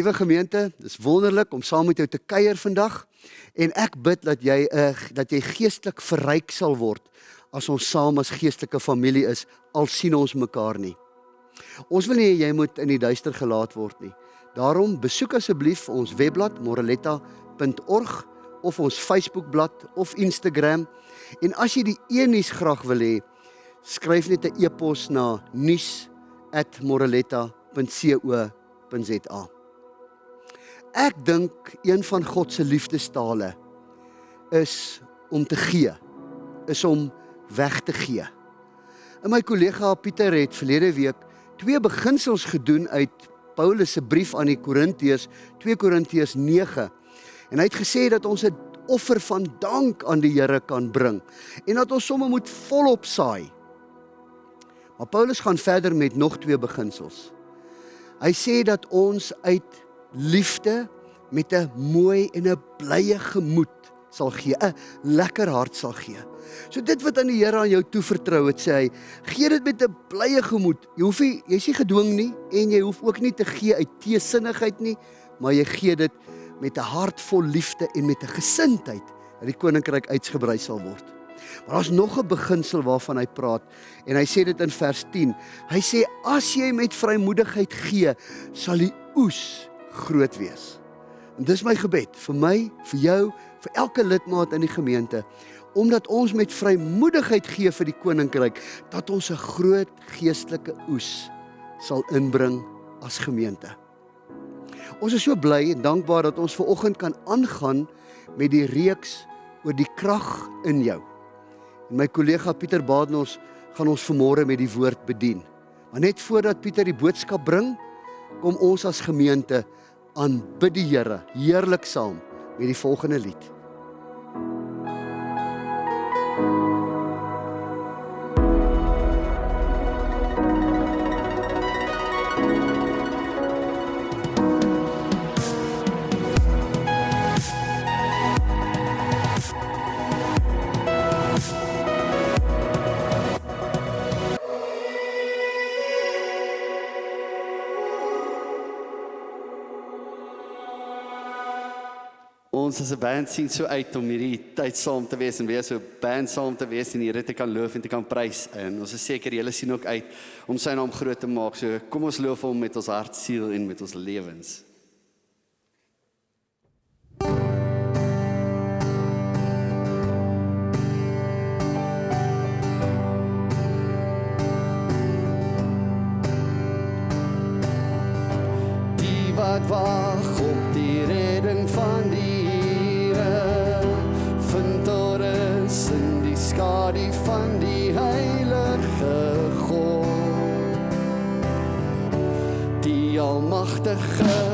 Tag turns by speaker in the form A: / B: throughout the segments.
A: Liewe gemeente, dis wonderlik om saam met jou te kuier vandag en ek bid dat jy uh, dat jy geestelik verryk sal word as ons saam as geestelike familie is al sien ons mekaar nie. Ons wil nie jy moet in die duister gelaat word nie. Daarom besoek asseblief ons webblad moreletta.org of ons Facebookblad of Instagram en as jy die e-nuus graag wil hê, skryf net 'n e-pos na nuus@moreletta.co.za. Ek dink een van God se liefdestale is om te gee, is om weg te gee. En my kollega Pieter het verlede week twee beginsels gedoen uit Paulus se brief aan die Korintiërs, 2 Korintiërs 9. En hy het gesê dat ons 'n offer van dank aan die Here kan bring en dat ons sommer moet volop saai. Maar Paulus gaan verder met nog twee beginsels. Hy sê dat ons uit liefde met 'n mooi en 'n blye gemoed sal gee, 'n lekker hart sal gee. So dit wat aan die Here aan jou toevertrou het, sê hy, gee dit met 'n blye gemoed. Jy hoef nie jy's nie gedwing nie en jy hoef ook nie te gee uit teesinnigheid nie, maar jy gee dit met 'n hart vol liefde en met 'n gesindheid dat die koninkryk uitgebrei sal word. Maar daar's nog 'n beginsel waarvan hy praat en hy sê dit in vers 10. Hy sê as jy met vrymoedigheid gee, sal die oes groot wees. En dis my gebed vir my, vir jou, vir elke lidmaat in die gemeente omdat ons met vrymoedigheid gee vir die koninkryk dat ons 'n groot geestelike oes sal inbring as gemeente. Ons is so bly en dankbaar dat ons ver oggend kan aangaan met die reeks oor die krag in jou. En my kollega Pieter Badenhorst gaan ons vanmôre met die woord bedien. Maar net voordat Pieter die boodskap bring, kom ons as gemeente aanbid die Here heerlik saam met die volgende lied.
B: ons as 'n band sien so uit om hierdie tyd saam te wees en weer so band saam te wees en die Here te kan loof en te kan prys. En ons is seker julle sien ook uit om sy naam groot te maak. So kom ons loof hom met ons hart, siel en met ons lewens. Die wat wag almagtige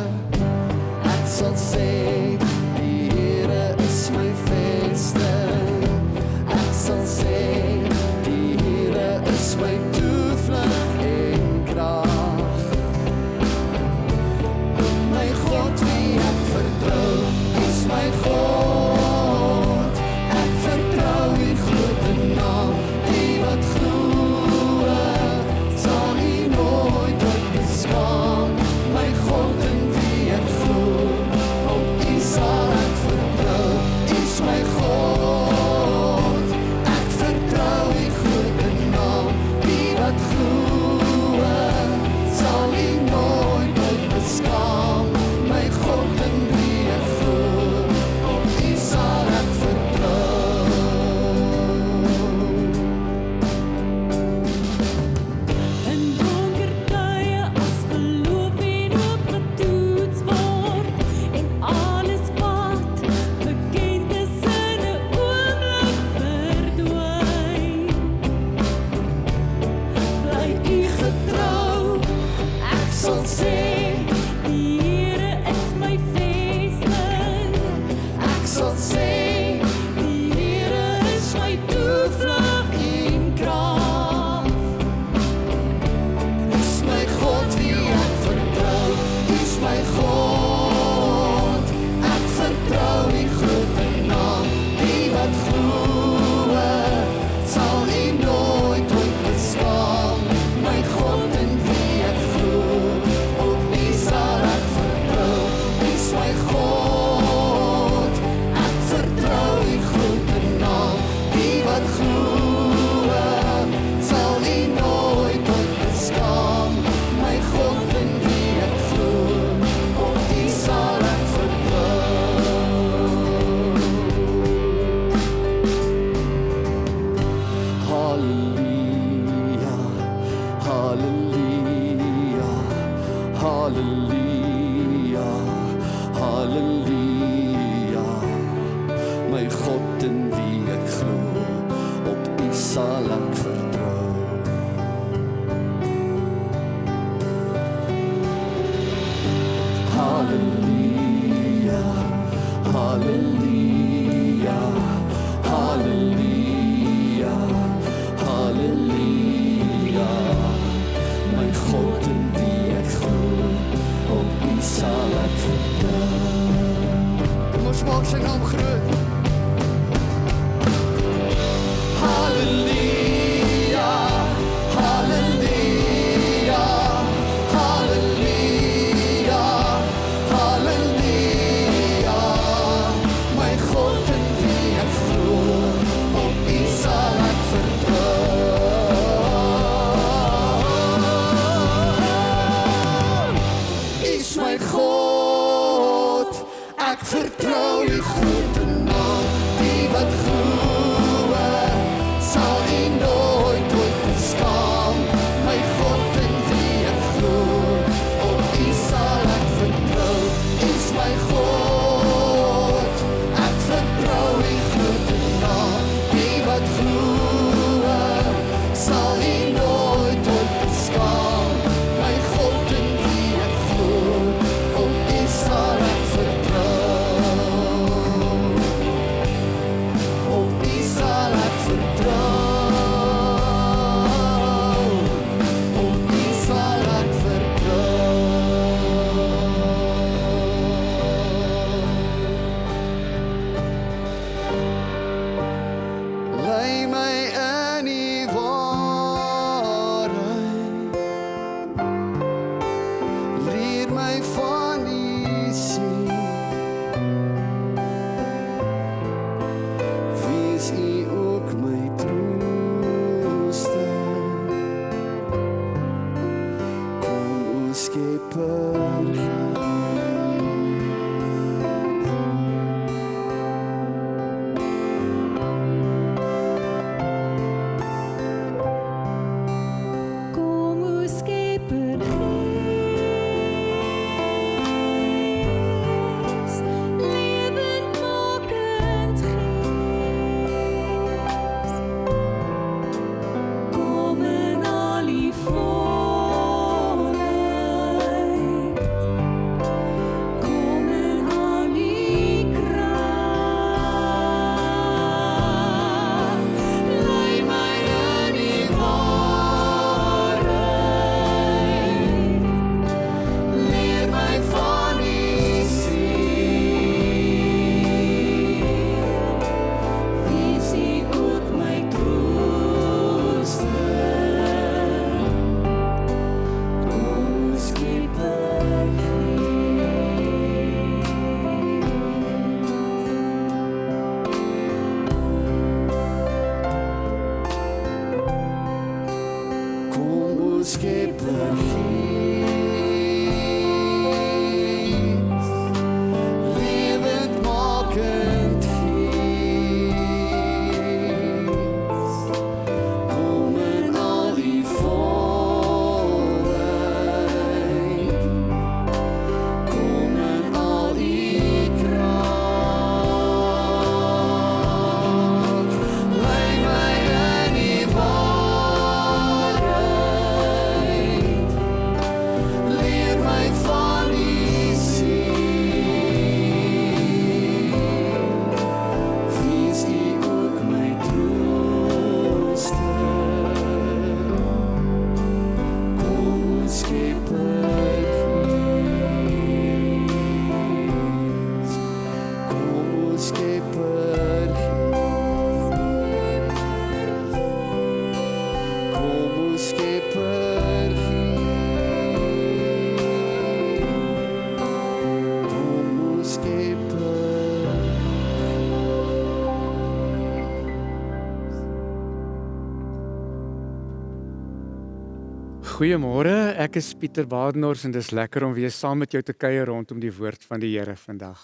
C: Goeiemôre, ek is Pieter Badenhorst en dis lekker om weer saam met jou te kuier rondom die woord van die Here vandag.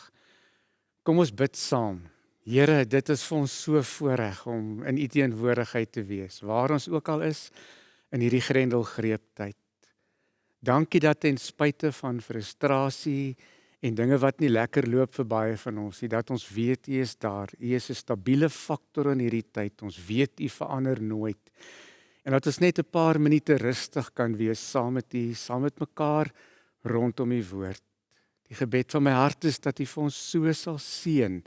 C: Kom ons bid saam. Here, dit is vir ons so voorreg om in u teenwoordigheid te wees, waar ons ook al is in hierdie grendelgreeptyd. Dankie dat ten spyte van frustrasie en dinge wat nie lekker loop vir baie van ons nie, dat ons weet u is daar. U is 'n stabiele faktor in hierdie tyd. Ons weet u verander nooit. En dat ons net 'n paar minute rustig kan wees saam met U, saam met mekaar rondom U woord. Die gebed van my hart is dat U vir ons so sal seën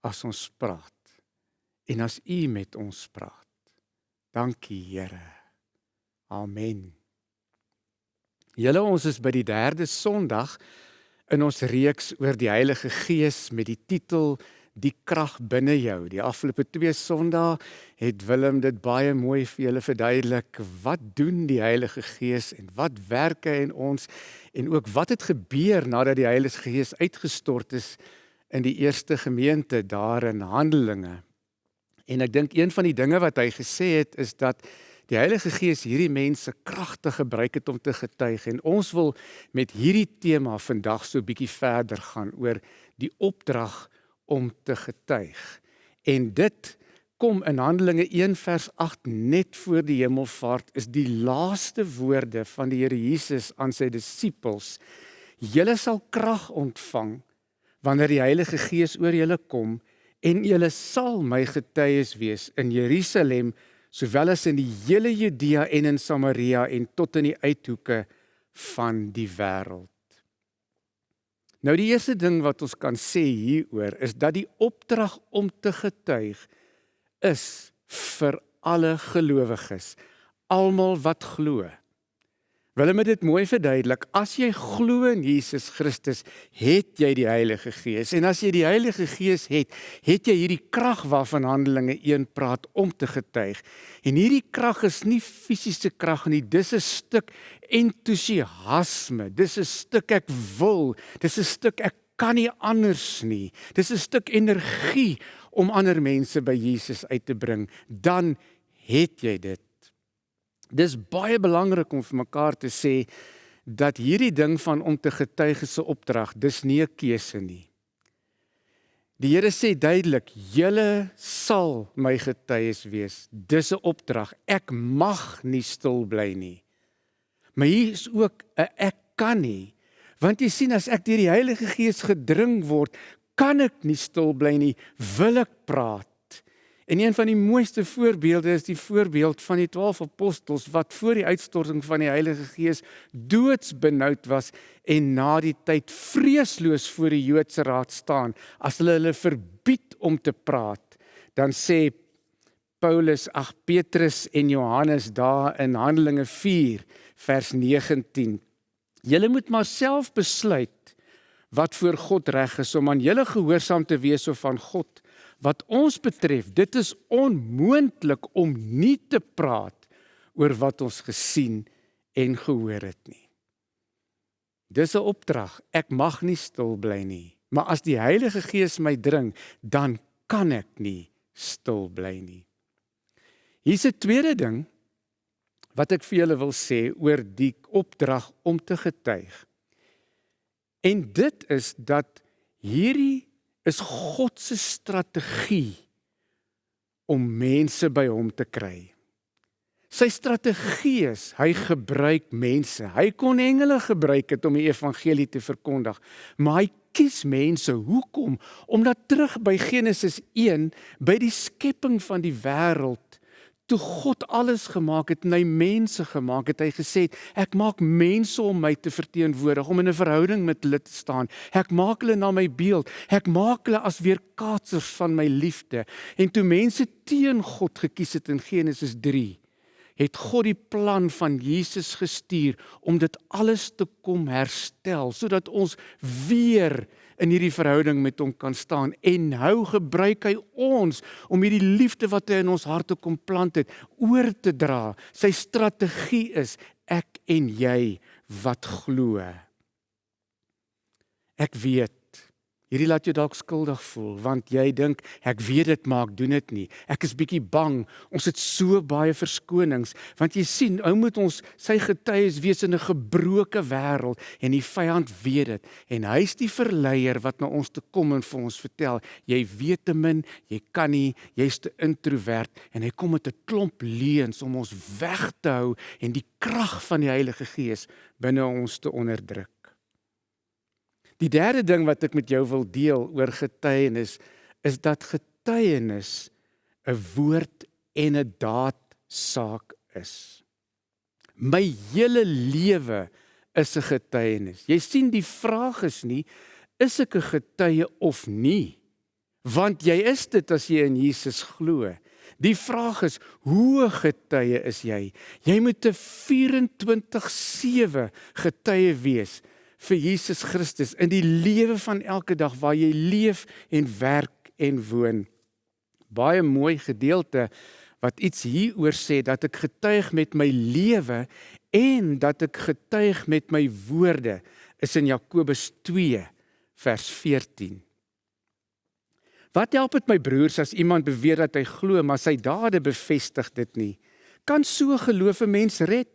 C: as ons praat en as U met ons praat. Dankie Here. Amen. Julle ons is by die 3de Sondag in ons reeks oor die Heilige Gees met die titel Die krag binne jou. Die afgelope 2 Sondae het Willem dit baie mooi vir julle verduidelik. Wat doen die Heilige Gees en wat werk hy in ons en ook wat het gebeur nadat die Heilige Gees uitgestort is in die eerste gemeente daar in Handelinge. En ek dink een van die dinge wat hy gesê het is dat die Heilige Gees hierdie mense kragtig gebruik het om te getuig en ons wil met hierdie tema vandag so 'n bietjie verder gaan oor die opdrag om te getuig. En dit kom in Handelinge 1 vers 8 net voor die hemelvaart is die laaste woorde van die Here Jesus aan sy disippels. Julle sal krag ontvang wanneer die Heilige Gees oor julle kom en julle sal my getuies wees in Jerusalem sowel as in die hele Judea en in Samaria en tot in die uithoeke van die wêreld. Nou die eerste ding wat ons kan sê hieroor is dat die opdrag om te getuig is vir alle gelowiges, almal wat glo. Willem het dit mooi verduidelik. As jy glo in Jesus Christus, het jy die Heilige Gees. En as jy die Heilige Gees het, het jy hierdie krag waarvan Handelinge 1 praat om te getuig. En hierdie krag is nie fisiese krag nie, dis 'n stuk entoesiasme. Dis 'n stuk ek wil. Dis 'n stuk ek kan nie anders nie. Dis 'n stuk energie om ander mense by Jesus uit te bring. Dan het jy dit. Dis baie belangrik om vir mekaar te sê dat hierdie ding van om te getuig se opdrag, dis nie 'n keuse nie. Die Here sê duidelik, julle sal my getuies wees. Dis 'n opdrag. Ek mag nie stil bly nie. Maar hier is ook 'n ek kan nie. Want jy sien as ek deur die Heilige Gees gedring word, kan ek nie stil bly nie. Wil ek praat? En een van die mooiste voorbeelde is die voorbeeld van die 12 apostels wat voor die uitstorting van die Heilige Gees doodsbenoud was en na die tyd vreesloos voor die Joodse raad staan as hulle hulle verbied om te praat. Dan sê Paulus, ag Petrus en Johannes daar in Handelinge 4 vers 19. Julle moet maar self besluit wat voor God reg is om aan julle gehoorsaam te wees of van God wat ons betref, dit is onmoontlik om nie te praat oor wat ons gesien en gehoor het nie. Dis 'n opdrag. Ek mag nie stil bly nie, maar as die Heilige Gees my dring, dan kan ek nie stil bly nie. Hier's 'n tweede ding wat ek vir julle wil sê oor die opdrag om te getuig. En dit is dat hierdie is God se strategie om mense by hom te kry. Sy strategie is hy gebruik mense. Hy kon engele gebruik het om die evangelie te verkondig, maar hy kies mense. Hoekom? Omdat terug by Genesis 1 by die skepping van die wêreld toe God alles gemaak het en hy mense gemaak het, hy gesê ek maak mense om my te verteenwoordig, om in 'n verhouding met hulle te staan. Ek maak hulle na my beeld. Ek maak hulle as weerkaatsers van my liefde. En toe mense teen God gekies het in Genesis 3, het God die plan van Jesus gestuur om dit alles te kom herstel sodat ons weer in hierdie verhouding met hom kan staan en hou gebruik hy ons om hierdie liefde wat hy in ons harte kom plant het oor te dra. Sy strategie is ek en jy wat glo. Ek weet Hierdie laat jou dalk skuldig voel want jy dink ek weet dit maar ek doen dit nie. Ek is bietjie bang. Ons het so baie verskonings want jy sien, ou moet ons sy getuies wees in 'n gebroke wêreld en die vyand weet dit en hy's die verleier wat na ons toe kom en vir ons vertel jy weet te min, jy kan nie, jy's te introwert en hy kom met 'n klomp leuns om ons weg te hou en die krag van die Heilige Gees binne ons te onderdruk. Die derde ding wat ek met jou wil deel oor getuienis is dat getuienis 'n woord en 'n daad saak is. My hele lewe is 'n getuienis. Jy sien die vraag is nie is ek 'n getuie of nie? Want jy is dit as jy in Jesus glo. Die vraag is, hoe getuie is jy? Jy moet 'n 24/7 getuie wees vir Jesus Christus in die lewe van elke dag waar jy leef en werk en woon. Baie mooi gedeelte wat iets hieroor sê dat ek getuig met my lewe en dat ek getuig met my woorde is in Jakobus 2 vers 14. Wat help dit my broers as iemand beweer dat hy glo maar sy dade bevestig dit nie? Kan so geloof 'n mens red?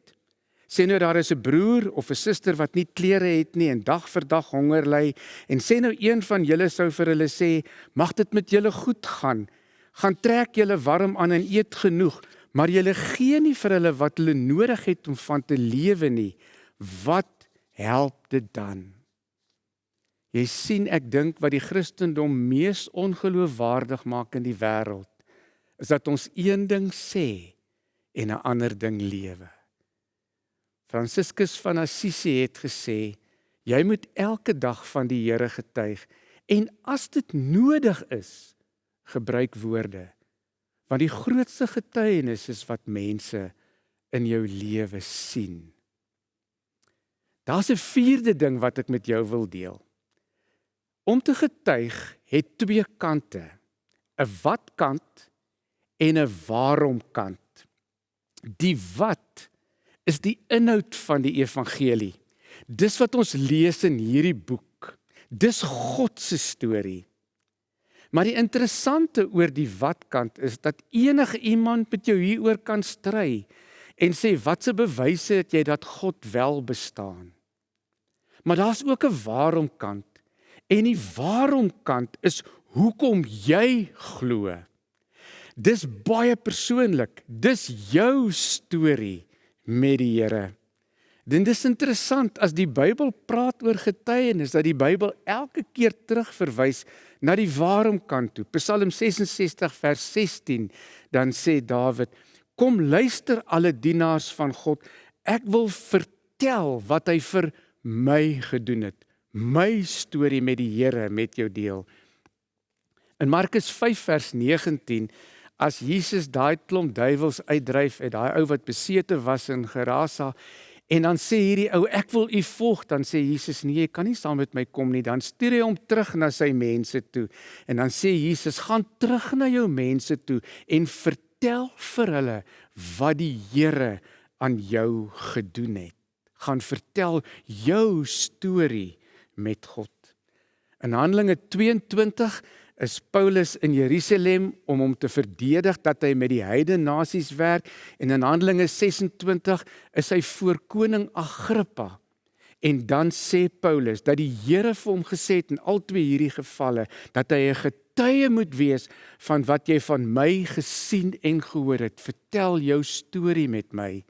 C: Sê nou daar is 'n broer of 'n suster wat nie klere het nie en dag vir dag honger ly en sê nou een van julle sou vir hulle sê, "Mag dit met julle goed gaan. Gaan trek julle warm aan en eet genoeg, maar julle gee nie vir hulle wat hulle nodig het om van te lewe nie. Wat help dit dan?" Jy sien ek dink wat die Christendom mees ongeloofwaardig maak in die wêreld is dat ons een ding sê en 'n ander ding lewe. Franciscus van Assisi het gesê jy moet elke dag van die Here getuig en as dit nodig is gebruik woorde want die grootste getuienis is wat mense in jou lewe sien. Daar's 'n vierde ding wat ek met jou wil deel. Om te getuig het twee kante. 'n wat kant en 'n waarom kant. Die wat is die inhoud van die evangelie. Dis wat ons lees in hierdie boek. Dis God se storie. Maar die interessante oor die wat kant is dat enige iemand met jou hieroor kan stry en sê watse bewyse het jy dat God wel bestaan. Maar daar's ook 'n waarom kant. En die waarom kant is hoekom jy glo. Dis baie persoonlik. Dis jou storie met die Here. Dit is interessant as die Bybel praat oor getuienis dat die Bybel elke keer terugverwys na die waarom kant toe. Psalm 66 vers 16 dan sê Dawid: "Kom luister alle dienaars van God, ek wil vertel wat hy vir my gedoen het." my storie met die Here met jou deel. In Markus 5 vers 19 as Jesus daai klomp duiwels uitdryf uit daai ou wat besete was in Gerasa en dan sê hierdie ou ek wil u volg dan sê Jesus nee jy kan nie saam met my kom nie. Dan stuur hy hom terug na sy mense toe. En dan sê Jesus gaan terug na jou mense toe en vertel vir hulle wat die Here aan jou gedoen het. Gaan vertel jou storie met God. In Handelinge 22 is Paulus in Jerusalem om hom te verdedig dat hy met die heidene nasies werk en in Handelinge 26 is hy voor koning Agrippa. En dan sê Paulus dat die Here vir hom gesê het in al twee hierdie gevalle dat hy 'n getuie moet wees van wat jy van my gesien en gehoor het. Vertel jou storie met my.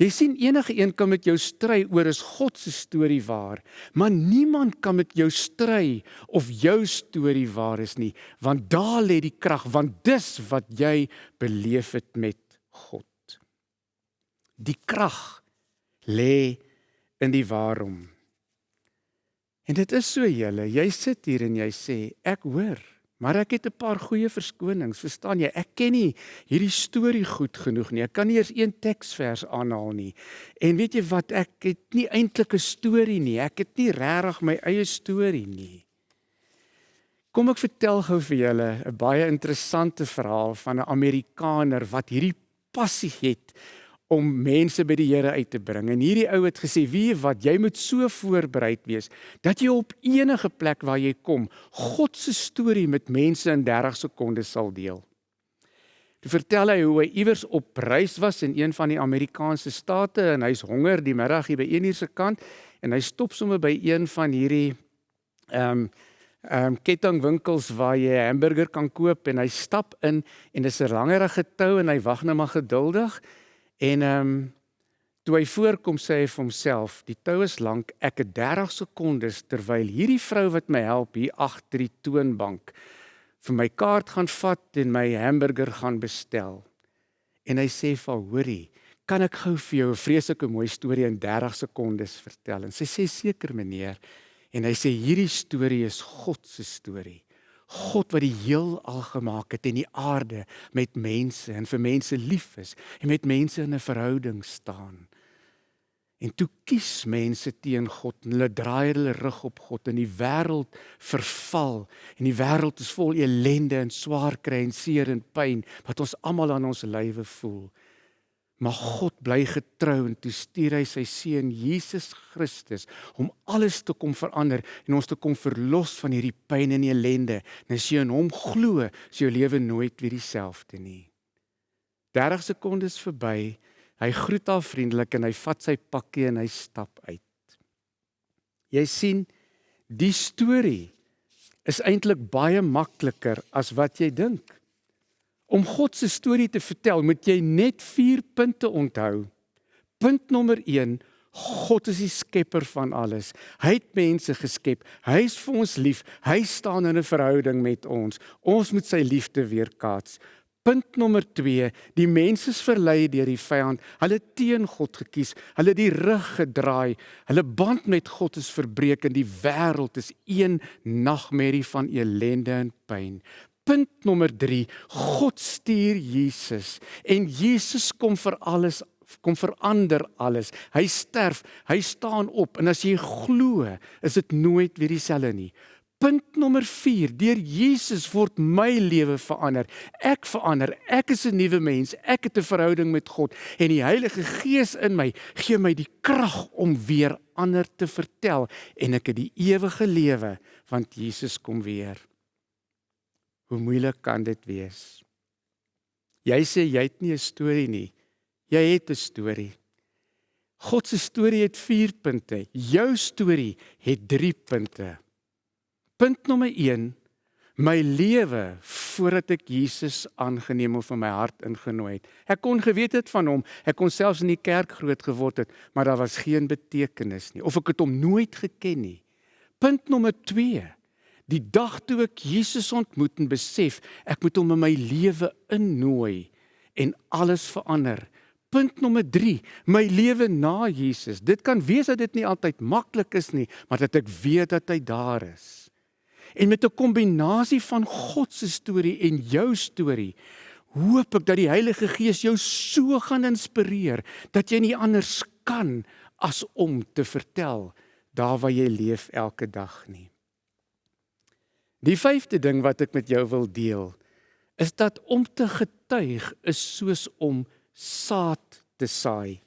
C: Jy sien enige een kan met jou stry oor is God se storie waar, maar niemand kan met jou stry of jou storie waar is nie, want daar lê die krag, want dis wat jy beleef het met God. Die krag lê in die waarom. En dit is so julle, jy sit hier en jy sê ek hoor Maar ek het 'n paar goeie verskonings, verstaan jy? Ek ken nie hierdie storie goed genoeg nie. Ek kan nie eers een teksvers aanhaal nie. En weet jy wat? Ek het nie eintlik 'n storie nie. Ek het nie regtig my eie storie nie. Kom ek vertel gou vir julle 'n baie interessante verhaal van 'n Amerikaner wat hierdie passie het om mense by die Here uit te bring. En hierdie ou het gesê: "Wie wat, jy moet so voorbereid wees dat jy op enige plek waar jy kom, God se storie met mense in 30 sekondes sal deel." Toe vertel hy hoe hy iewers op reis was in een van die Amerikaanse state en hy's honger die middag hier by 1 uur se kant en hy stop sommer by een van hierdie ehm um, ehm um, kettingwinkels waar jy 'n hamburger kan koop en hy stap in en dis 'n langerige tou en hy wag net maar geduldig En ehm um, Toe hy voorkom sê hy vir homself, die tou is lank, ek het 30 sekondes terwyl hierdie vrou wat my help hier agter die toonbank vir my kaart gaan vat en my hamburger gaan bestel. En hy sê vir haar, hoorie, kan ek gou vir jou 'n vreeslike mooi storie in 30 sekondes vertel? En sy sê seker meneer. En hy sê hierdie storie is God se storie. God wat die heelal gemaak het en die aarde met mense en vir mense lief is en met mense in 'n verhouding staan. En toe kies mense teen God en hulle draai hulle rug op God en die wêreld verval en die wêreld is vol ellende en swaar kry en seer en pyn wat ons almal aan ons lywe voel. Maar God bly getrou en toe stuur hy sy seun Jesus Christus om alles te kom verander en ons te kom verlos van hierdie pyn en ellende. En as jy in hom glo, is jou lewe nooit weer dieselfde nie. 30 sekondes verby. Hy groet haar vriendelik en hy vat sy pakkie en hy stap uit. Jy sien, die storie is eintlik baie makliker as wat jy dink. Om God se storie te vertel, moet jy net 4 punte onthou. Punt nommer 1: God is die skepper van alles. Hy het mense geskep. Hy is vir ons lief. Hy staan in 'n verhouding met ons. Ons moet sy liefde weerkaats. Punt nommer 2: Die mense is verlei deur die vyand. Hulle teen God gekies. Hulle die rug gedraai. Hulle band met God is verbreek en die wêreld is een nagmerrie van elende en pyn. Punt nommer 3: God stuur Jesus en Jesus kom vir alles kom verander alles. Hy sterf, hy staan op en as jy glo, is dit nooit weer dieselfde nie. Punt nommer 4: Deur Jesus word my lewe verander. Ek verander. Ek is 'n nuwe mens. Ek het 'n verhouding met God en die Heilige Gees in my gee my die krag om weer ander te vertel en ek het die ewige lewe want Jesus kom weer. Hoe moeilik kan dit wees? Jy sê jy het nie 'n storie nie. Jy het 'n storie. God se storie het 4 punte. Jou storie het 3 punte. Punt nommer 1: My lewe voordat ek Jesus aangeneem of in my hart ingenooi het. Ek kon geweet het van hom. Ek kon selfs in die kerk groot geword het, maar daar was geen betekenis nie of ek het hom nooit geken nie. Punt nommer 2: Die dag toe ek Jesus ontmoet en besef ek moet hom in my lewe innooi en alles verander. Punt nommer 3, my lewe na Jesus. Dit kan wees dat dit nie altyd maklik is nie, maar dat ek weet dat hy daar is. En met 'n kombinasie van God se storie en jou storie, hoop ek dat die Heilige Gees jou so gaan inspireer dat jy nie anders kan as om te vertel daar waar jy leef elke dag nie. Die vyfde ding wat ek met jou wil deel, is dat om te getuig is soos om saad te saai.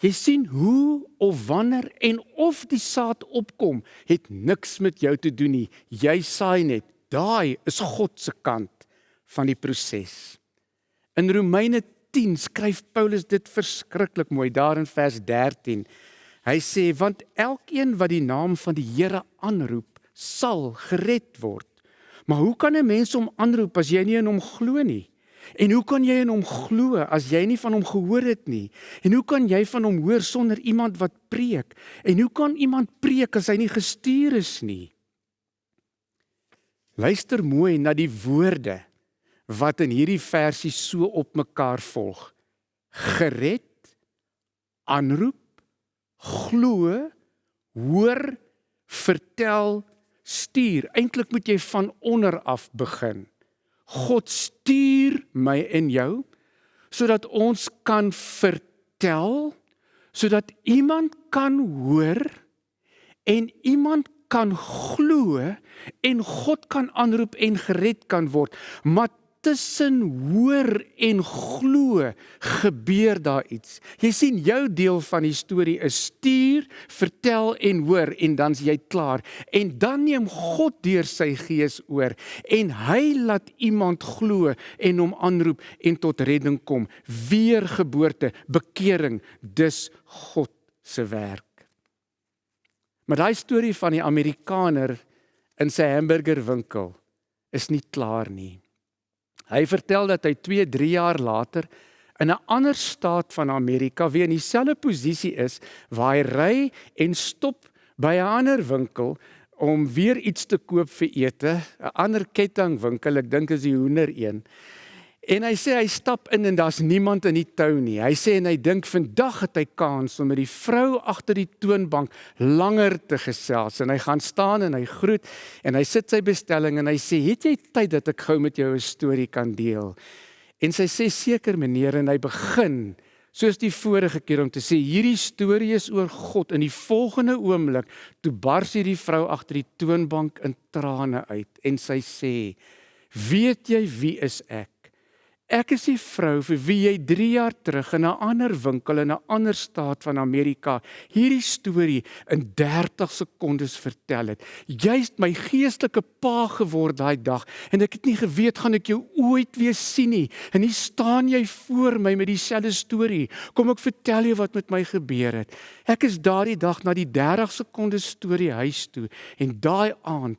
C: Jy sien hoe of wanneer en of die saad opkom, het niks met jou te doen nie. Jy saai net. Daai is God se kant van die proses. In Romeine 10 skryf Paulus dit verskriklik mooi daar in vers 13. Hy sê want elkeen wat die naam van die Here aanroep, sal gered word. Maar hoe kan 'n mens hom aanroep as jy nie in hom glo nie? En hoe kan jy in hom glo as jy nie van hom gehoor het nie? En hoe kan jy van hom hoor sonder iemand wat preek? En hoe kan iemand preek as hy nie gestuur is nie? Luister mooi na die woorde wat in hierdie versie so op mekaar volg. Gered, aanroep, glo, hoor, vertel, stuur. Eintlik moet jy van onder af begin. God stuur my en jou sodat ons kan vertel sodat iemand kan hoor en iemand kan glo en God kan aanroep en gered kan word maar tussen hoor en glo gebeur daar iets. Jy sien jou deel van die storie is stuur, vertel en hoor en dan's jy klaar. En dan neem God deur sy gees oor en hy laat iemand glo en hom aanroep en tot redding kom. Weergeboorte, bekering, dis God se werk. Maar daai storie van die Amerikaner in sy hamburgerwinkel is nie klaar nie. Hy vertel dat hy 2, 3 jaar later in 'n ander staat van Amerika wie in dieselfde posisie is waar hy ry en stop by 'n ander winkel om weer iets te koop vir ete, 'n ander kettingwinkel, ek dink is die hoender een. En hy sê hy stap in en daar's niemand in die tou nie. Hy sê en hy dink vandag het hy kans om met die vrou agter die toonbank langer te gesels en hy gaan staan en hy groet en hy sit sy bestelling en hy sê het jy tyd dat ek gou met jou 'n storie kan deel. En sy sê seker meneer en hy begin soos die vorige keer om te sê hierdie storie is oor God in die volgende oomblik toe bars hierdie vrou agter die toonbank in trane uit en sy sê weet jy wie is ek Ek is die vrou vir wie jy 3 jaar terug in 'n ander winkel in 'n ander staat van Amerika hierdie storie in 30 sekondes vertel het. Jy's my geestelike pa geword daai dag en ek het nie geweet gaan ek jou ooit weer sien nie. En hier staan jy voor my met dieselfde storie. Kom ek vertel jou wat met my gebeur het. Ek is daardie dag na die 30 sekondes storie huis toe en daai aand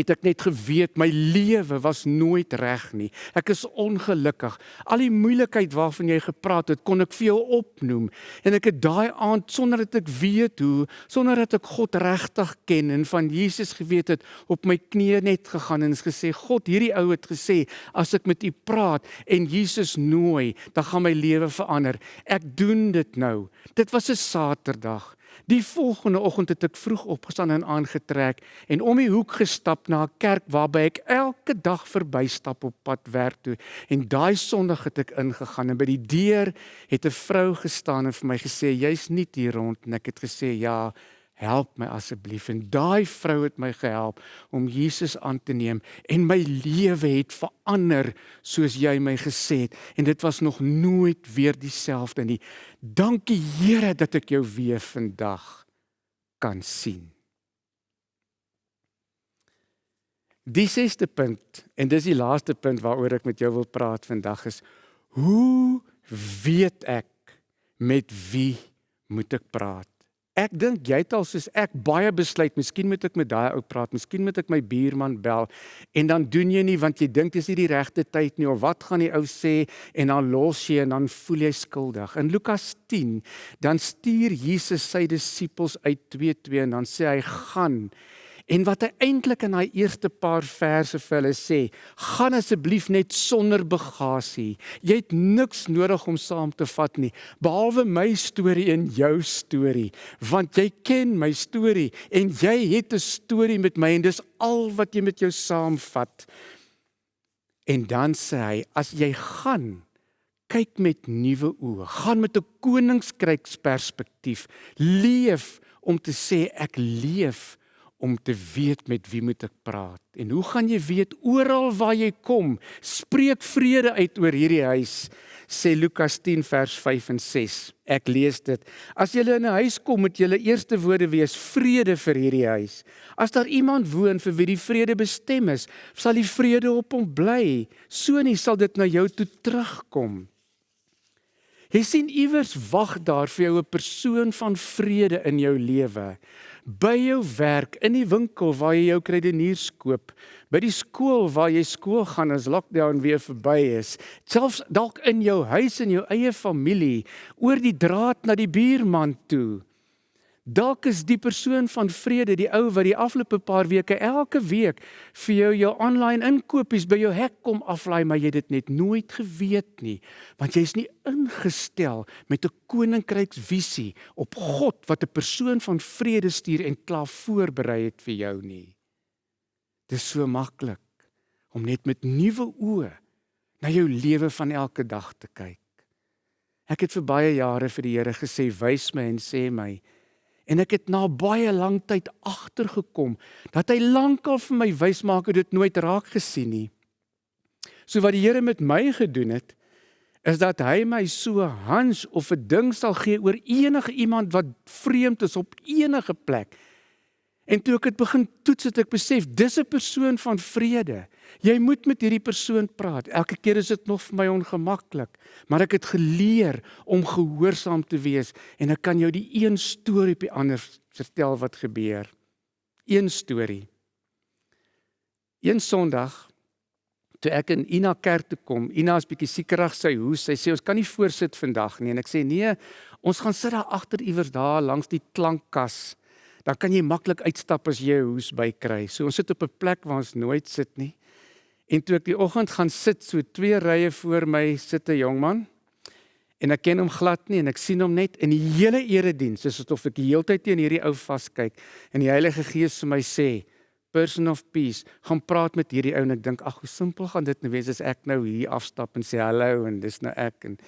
C: het ek net geweet my lewe was nooit reg nie. Ek is ongelukkig. Al die moeilikheid waarvan jy gepraat het, kon ek vir jou opnoem. En ek het daai aand sonder dat ek weet hoe, sonder dat ek God regtig ken en van Jesus geweet het, op my knieë net gegaan en gesê, God, hierdie ou het gesê, as ek met U praat en Jesus nooi, dan gaan my lewe verander. Ek doen dit nou. Dit was 'n Saterdag. Die volgende oggend het ek vroeg opgestaan en aangetrek en om die hoek gestap na 'n kerk waarby ek elke dag verbystap op pad werk toe. En daai Sondag het ek ingegaan en by die deur het 'n vrou gestaan en vir my gesê jy's nie hier rond en ek het gesê ja, help my asseblief. En daai vrou het my gehelp om Jesus aan te neem en my lewe het verander soos jy my gesê het en dit was nog nooit weer dieselfde nie. Dankie Here dat ek jou weer vandag kan sien. Die sesde punt en dis die laaste punt waaroor ek met jou wil praat vandag is hoe weet ek met wie moet ek praat? Ek dink jy het al soos ek baie besluit, miskien moet ek met daai ou praat, miskien moet ek my buurman bel en dan doen jy nie want jy dink dis nie die regte tyd nie of wat gaan die ou sê en dan los jy en dan voel jy skuldig. In Lukas 10 dan stuur Jesus sy disippels uit 2:2 en dan sê hy gaan En wat hy eintlik in daai eerste paar verse vir hulle sê, gaan asseblief net sonder bagasie. Jy het niks nodig om saam te vat nie, behalwe my storie en jou storie, want jy ken my storie en jy het 'n storie met my en dis al wat jy met jou saamvat. En dan sê hy, as jy gaan kyk met nuwe oë, gaan met 'n koninkryksperspektief, leef om te sê ek leef om te weet met wie moet ek praat. En hoe gaan jy weet oral waar jy kom, spreek vrede uit oor hierdie huis, sê Lukas 10 vers 5 en 6. Ek lees dit. As jy in 'n huis kom, moet julle eerste woorde wees vrede vir hierdie huis. As daar iemand woon vir wie die vrede bestem is, sal die vrede op hom bly. So nie sal dit na jou toe terugkom. Jy sien iewers wag daar vir jou 'n persoon van vrede in jou lewe by jou werk, in die winkel waar jy jou kredeniers koop, by die skool waar jy skool gaan as lockdown weer verby is, selfs dalk in jou huis en jou eie familie, oor die draad na die buurman toe. Dalk is die persoon van vrede die ou wat die afgelope paar weke elke week vir jou jou aanlyn inkopies by jou hek kom aflaai, maar jy dit net nooit geweet nie, want jy's nie ingestel met 'n koninkryksvisie op God wat 'n persoon van vrede stuur en klaar voorberei het vir jou nie. Dis so maklik om net met nuwe oë na jou lewe van elke dag te kyk. Ek het vir baie jare vir die Here gesê, "Wys my en sê my" En ek het na baie lank tyd agtergekom dat hy lankal vir my wys maak het dit nooit raak gesien nie. So wat die Here met my gedoen het is dat hy my so hans of 'n ding sal gee oor enige iemand wat vreemd is op enige plek. En toe ek dit begin toets het ek besef dis 'n persoon van vrede. Jy moet met hierdie persoon praat. Elke keer is dit nog vir my ongemaklik, maar ek het geleer om gehoorsaam te wees en ek kan jou die een storie op die ander vertel wat gebeur. Een storie. Een Sondag toe ek in Ina kerk toe kom, Ina is bietjie siekerig sy hoes. Sy sê ons kan nie voorsit vandag nie en ek sê nee, ons gaan sit daar agter iewers daar langs die klankkas. Dan kan jy maklik uitstap as jy 'n hoes bykry. So ons sit op 'n plek waar ons nooit sit nie. En toe ek die oggend gaan sit, so twee rye voor my sit 'n jong man. En ek ken hom glad nie en ek sien hom net in die hele erediens, soos of ek die hele tyd teen hierdie ou vaskyk en die Heilige Gees vir my sê, "Person of peace, gaan praat met hierdie ou." En ek dink, "Ag, hoe simpel gaan dit nou wees as ek nou hier afstap en sê hallo en dis nou ek." En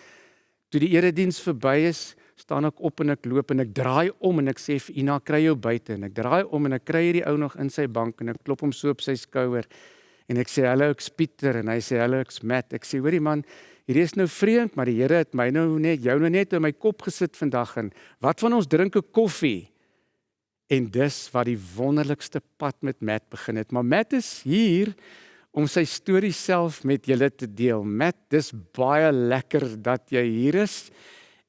C: toe die erediens verby is, staan ek op en ek loop en ek draai om en ek sê vir Ina, "Kry jou buite." En ek draai om en ek kry hierdie ou nog in sy bank en ek klop hom so op sy skouer. En ek sê hallo ek's Pieter en hy sê hallo ek's Matt. Ek sê hoorie man, hierdie is nou vreemd, maar die Here het my nou net jou nou net in my kop gesit vandag en wat van ons drink 'n koffie? En dis wat die wonderlikste pad met Matt begin het. Maar Matt is hier om sy storie self met julle te deel. Matt, dis baie lekker dat jy hier is.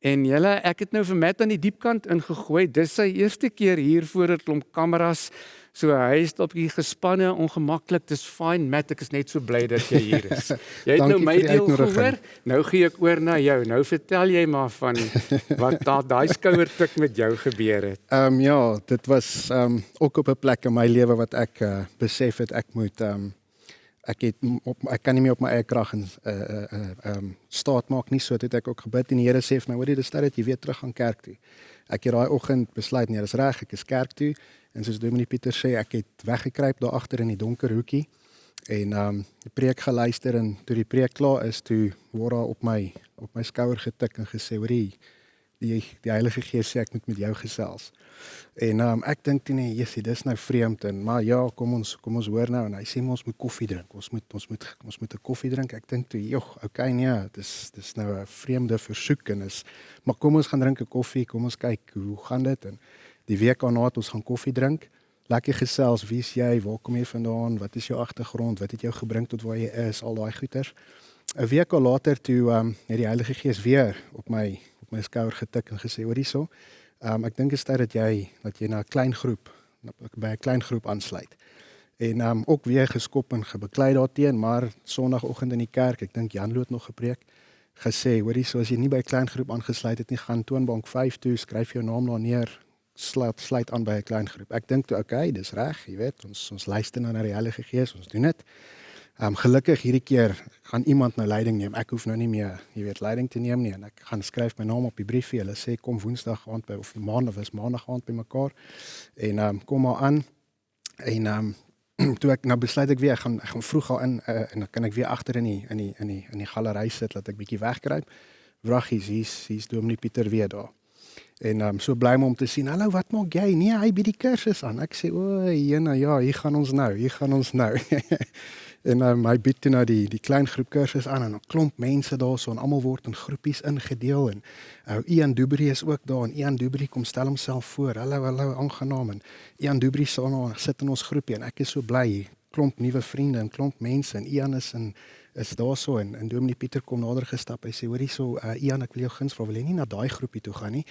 C: En julle, ek het nou vir Matt aan die diepkant ingegooi. Dis sy eerste keer hier voor 'n klomp kameras. So hy is op die gespanne ongemaklik. Dis fyn Matt, ek is net so bly dat jy hier is. Jy het nou my deel gehoor. Nou gee ek oor na jou. Nou vertel jy maar van wat da- daai skouertik met jou gebeur het.
D: Ehm um, ja, dit was ehm um, ook op 'n plek in my lewe wat ek uh, besef het ek moet ehm um, ek het op ek kan nie meer op my eie krag en eh uh, ehm uh, um, staat maak nie so dit ek ook gebid en die Here sê vir my hoorie dis tyd dat jy weer terug gaan kerk toe. Ek het daai oggend besluit nee, dis reg, ek is kerk toe en soos Dominee Pieter sê, ek het weggekruip daar agter in die donker hoekie en ehm um, preek geluister en toe die preek klaar is, toe word daar op my op my skouer getik en gesê hoorie die die Heilige Gees sê ek moet met jou gesels. En ehm um, ek dink toe nee, Jessie, dis nou vreemd en maar ja, kom ons kom ons hoor nou en hy sê ons moet koffie drink. Ons moet ons moet ons moet 'n koffie drink. Ek dink toe, "Jog, okay nee, dis dis nou 'n vreemde versoek en is maar kom ons gaan drink 'n koffie. Kom ons kyk hoe gaan dit en die week daarna het ons gaan koffie drink. Lekker gesels, wie's jy? Waar kom jy vandaan? Wat is jou agtergrond? Wat het jou gebring tot waar jy is? Al daai goeters. 'n Week later toe ehm um, het die Heilige Gees weer op my op my skouer getik en gesê, "Hoor hierso, Ehm um, ek dink dit is tyd dat jy dat jy na 'n klein groep by 'n klein groep aansluit. En ehm um, ook weer geskop en gebeklei daarteen, maar Sondagoggend in die kerk, ek dink Jan Loot nog gepreek, gesê, hoorie, so as jy nie by 'n klein groep aangesluit het nie, gaan toonbank 5 toe, skryf jou naam daar neer, sluit sluit aan by 'n klein groep. Ek dink toe, okay, dis reg, jy weet, ons ons luister nou na die Heilige Gees, ons doen dit. Ehm um, gelukkig hierdie keer gaan iemand nou leiding neem. Ek hoef nou nie meer, jy weet, leiding te neem nie en ek gaan skryf my naam op die briefie. Hulle sê kom Woensdag aand by of Maandag is Maandag aand by mekaar. En ehm um, kom maar aan. En ehm um, toe ek nou besluit ek weer ek gaan ek gaan vroeg al in uh, en dan kan ek weer agter in die in die in die in die galery sit dat ek bietjie wegkruip. Wraggies, hier's hier's Dominee Pieter weer daar. En ehm um, so bly my om te sien. Hallo, wat maak jy? Nee, hy bied die kursus aan. Ek sê, "O, jena, ja, hier gaan ons nou. Hier gaan ons nou." en ehm um, hy bied toe nou die die klein groep kursus aan en 'n klomp mense daarso en almal word in groepies ingedeel en ou Ian Dubri is ook daar en Ian Dubri kom stel homself voor. Hallo, hallo, aangenaam en Ian Dubri staan daar sit in ons groepie en ek is so bly. Klomp nuwe vriende en klomp mense en Ian is in is daarso en en Dominee Pieter kom nader gestap. Hy sê, "Hoorie so, uh, Ian, ek wil jou guns vra, wil jy nie na daai groepie toe gaan nie?"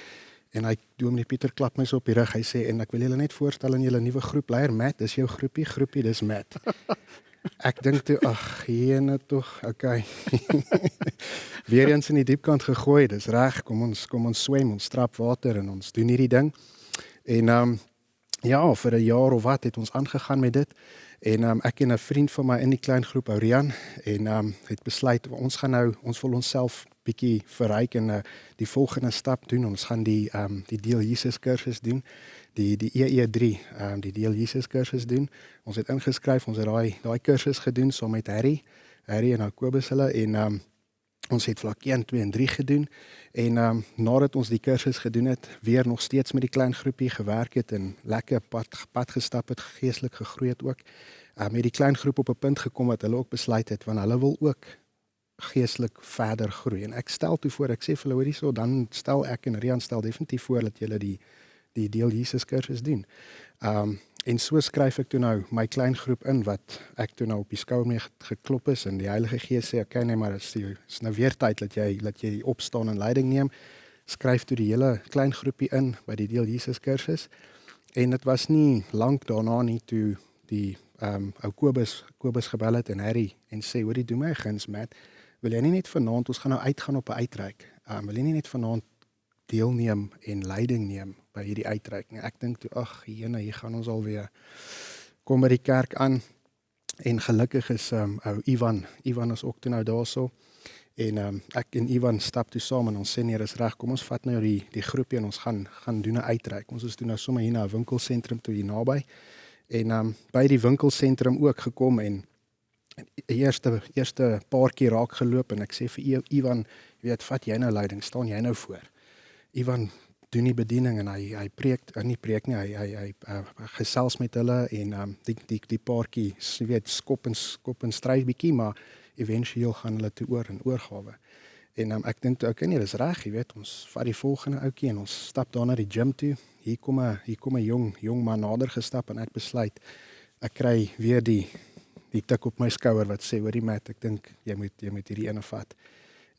D: En hy Dominee Pieter klap my so op die rug. Hy sê, "En ek wil julle net voorstel aan julle nuwe groepleier, Matt, dis jou groepie, groepie, dis Matt." Ek dink toe, ag, hierne tog, okay. Weer eens in die diepkant gegooi. Dis reg. Kom ons kom ons swem, ons trap water en ons doen hierdie ding. En ehm um, ja, vir 'n jaar of wat het ons aangegaan met dit. En ehm um, ek en 'n vriend van my in die klein groep Aurian en ehm um, het besluit ons gaan nou ons wil onsself bietjie verryk en uh, die volgende stap doen. Ons gaan die ehm um, die deel Jesus kursus doen. Die die EE3, ehm um, die deel Jesus kursus doen. Ons het ingeskryf, ons het daai daai kursus gedoen saam met Harry, Harry en Kobus hulle en ehm um, ons het vlak 1, 2 en 3 gedoen en ehm um, nadat ons die kursus gedoen het, weer nog steeds met die klein groepie gewerk het en lekker pad pad gestap het, geestelik gegroei het ook. Ehm um, het die klein groep op 'n punt gekom wat hulle ook besluit het want hulle wil ook geestelik verder groei en ek stel toe voor ek sê vir hulle hoorie so dan stel ek en Rian stel definitief voor dat julle die die deel Jesus kursus doen. Ehm um, en so skryf ek toe nou my klein groep in wat ek toe nou op die skouer mee ge- geklop is en die Heilige Gees sê okay nee maar dit is, nou weer tyd dat jy dat jy opstaan en leiding neem. Skryf toe die hele klein groepie in by die deel Jesus kursus. En dit was nie lank daarna nie toe die ehm um, ou Kobus Kobus gebel het en Harry en sê hoorie doen my guns Matt wil jy nie net vanaand ons gaan nou uitgaan op 'n uitreik ehm um, wil jy nie net vanaand deelneem en leiding neem by hierdie uitreik nie ek dink toe ag jene hier gaan ons alweer kom by die kerk aan en gelukkig is ehm um, ou Ivan Ivan is ook toe nou daarso En ehm um, ek en Ivan stap toe saam en ons sê nee, dis reg. Kom ons vat nou die die groepie en ons gaan gaan doen 'n uitreik. Ons is toe nou sommer hier na 'n winkelsentrum toe hier naby. En ehm um, by die winkelsentrum ook gekom en eerste eerste paar keer raak geloop en ek sê vir Ivan, jy weet, vat jy nou leiding, staan jy nou voor. Ivan doen die bediening en hy hy preek, uh, nie preek nie, hy hy hy uh, gesels met hulle en um, die die die paartjie, jy weet, skop en skop en stry bietjie, maar éventueel gaan hulle toe oor in oorgawe. En um, ek dink toe okay nee, dis reg, jy weet, ons vat die volgende ouetjie en ons stap daar na die gym toe. Hier kom 'n hier kom 'n jong jong man nader gestap en ek besluit ek kry weer die die tik op my skouer wat sê hoorie mat, ek dink jy moet jy moet hierdie ene vat.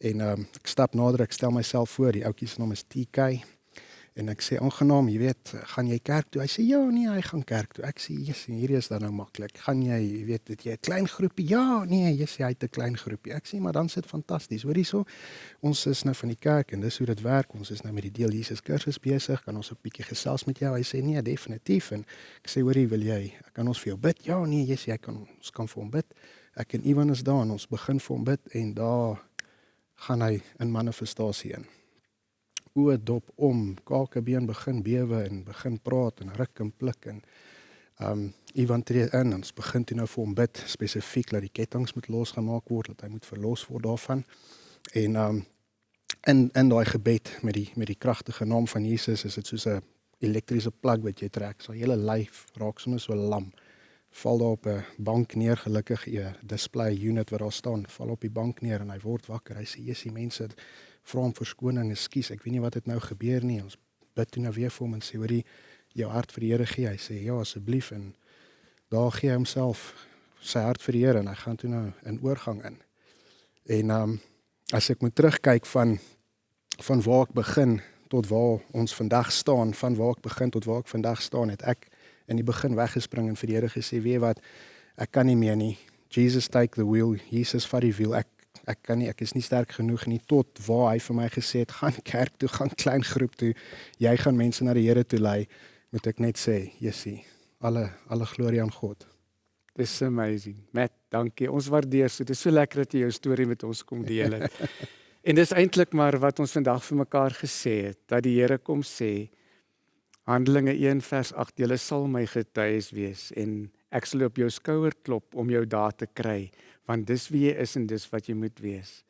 D: En um, ek stap nader, ek stel myself voor, die ouetjie se naam is TK. En ek sê aangenaam, jy weet, gaan jy kerk toe? Hy sê ja, nee, hy gaan kerk toe. Ek sê, "Jesus, hierdie is dan nou maklik. Gaan jy, jy weet, het jy 'n klein groepie?" Ja, nee, jy sê hy het 'n klein groepie. Ek sê, "Maar dan sit fantasties." Hoor hierso. Ons is nou van die kerk en dis hoe dit werk. Ons is nou met die deel Jesus kursus besig. Kan ons 'n bietjie gesels met jou? Hy sê, "Nee, definitief." En ek sê, "Hoorie, wil jy? Kan ons vir jou bid?" Ja, nee, jy sê hy kan ons kan vir hom bid. Ek en Ivan is daar en ons begin vir hom bid en daar gaan hy in manifestasie in oë dop om, kakebeen begin bewe en begin praat en ruk en pluk en um Ivan tree in en ons begin toe nou vir hom bid spesifiek dat die kettinge moet losgemaak word, dat hy moet verlos word daarvan. En um in in daai gebed met die met die kragtige naam van Jesus is dit soos 'n elektriese plug wat jy trek. So hele lyf raak sommer so lam. Val daar op 'n bank neer gelukkig 'n display unit wat daar staan, val op die bank neer en hy word wakker. Hy sê: "Jesus, mense, vra hom verskoning, ekskuus, ek weet nie wat het nou gebeur nie. Ons bid toe nou weer vir hom en sê hoorie jou hart vir die Here gee. Hy sê ja asseblief en daar gee hy homself sy hart vir die Here en hy gaan toe nou in oorgang in. En ehm um, as ek moet terugkyk van van waar ek begin tot waar ons vandag staan, van waar ek begin tot waar ek vandag staan, het ek in die begin weggespring en vir die Here gesê, "Weet wat? Ek kan nie meer nie. Jesus take the wheel. Jesus vat die wiel. Ek ek kan nie ek is nie sterk genoeg nie tot waar hy vir my gesê het gaan kerk toe gaan klein groep toe. Jy gaan mense na die Here toe lei moet ek net sê Jessie alle alle glorie aan God.
C: Dis amazing. Matt dankie. Ons waardeer so. Dit is so lekker dat jy jou storie met ons kom deel het. En dis eintlik maar wat ons vandag vir mekaar gesê het dat die Here kom sê Handelinge 1 vers 8 julle sal my getuies wees en ek sal op jou skouer klop om jou daar te kry want dis wie jy is en dis wat jy moet wees.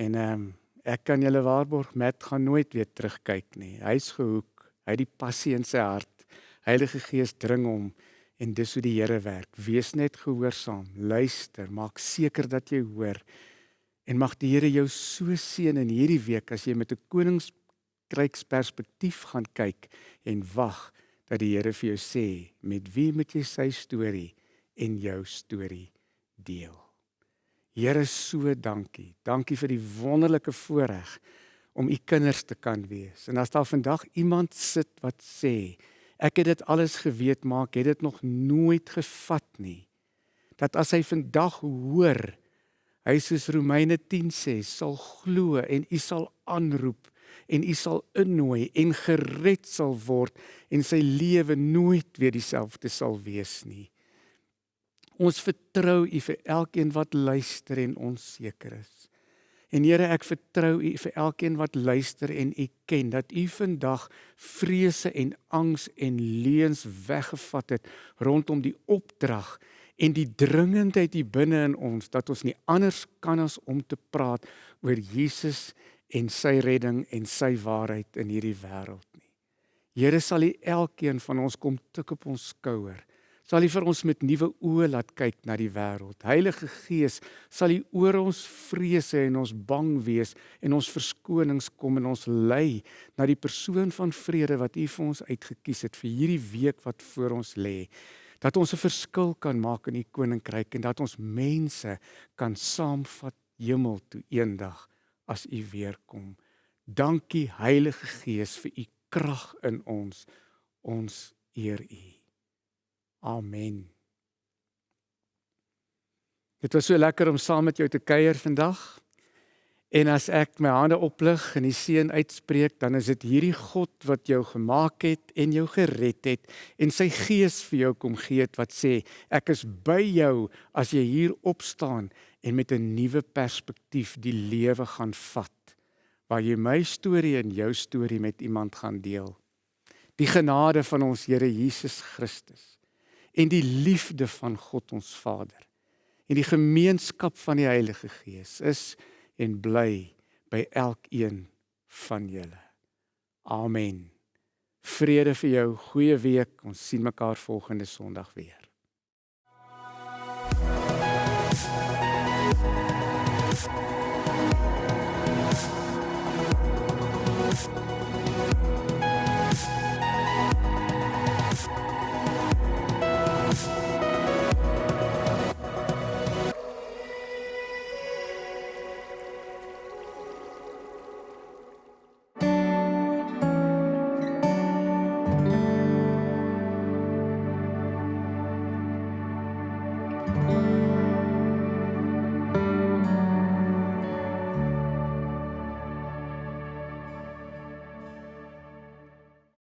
C: En ehm um, ek kan julle waarborg Matt gaan nooit weer terugkyk nie. Hy's gehoek. Hy het die passie in sy hart. Heilige Gees dring hom en dis hoe die Here werk. Wees net gehoorsaam. Luister, maak seker dat jy hoor. En mag die Here jou so seën in hierdie week as jy met 'n koninkryks perspektief gaan kyk en wag dat die Here vir jou sê met wie moet jy sy storie en jou storie deel. Here so dankie. Dankie vir die wonderlike voorreg om u kinders te kan wees. En as daar vandag iemand sit wat sê, ek het dit alles geweet, maar ek het dit nog nooit gevat nie. Dat as hy vandag hoor, hy soos Romeine 10 sê, sal glo en u sal aanroep en u sal innooi en gered sal word en sy lewe nooit weer dieselfde sal wees nie. Ons vertrou U vir elkeen wat luister en onseker is. En Here, ek vertrou U vir elkeen wat luister en U ken dat U vandag vrese en angs en leuns weggevat het rondom die opdrag en die dringendheid hier binne in ons dat ons nie anders kan as om te praat oor Jesus en sy redding en sy waarheid in hierdie wêreld nie. Here sal U elkeen van ons kom tik op ons skouer sal U vir ons met nuwe oë laat kyk na die wêreld. Heilige Gees, sal U oor ons vrese en ons bang wees en ons verskonings kom en ons lei na die persoon van vrede wat U vir ons uitgekies het vir hierdie week wat voor ons lê. Dat ons 'n verskil kan maak in U koninkryk en dat ons mense kan saamvat hemel toe eendag as U weer kom. Dankie Heilige Gees vir U krag in ons. Ons eer U. Amen. Dit was so lekker om saam met jou te kuier vandag. En as ek my hande oplig en die seën uitspreek, dan is dit hierdie God wat jou gemaak het en jou gered het en sy gees vir jou kom gee het wat sê ek is by jou as jy hier opstaan en met 'n nuwe perspektief die lewe gaan vat waar jy my storie en jou storie met iemand gaan deel. Die genade van ons Here Jesus Christus en die liefde van God ons Vader en die gemeenskap van die Heilige Gees is en bly by elkeen van julle. Amen. Vrede vir jou, goeie week. Ons sien mekaar volgende Sondag weer.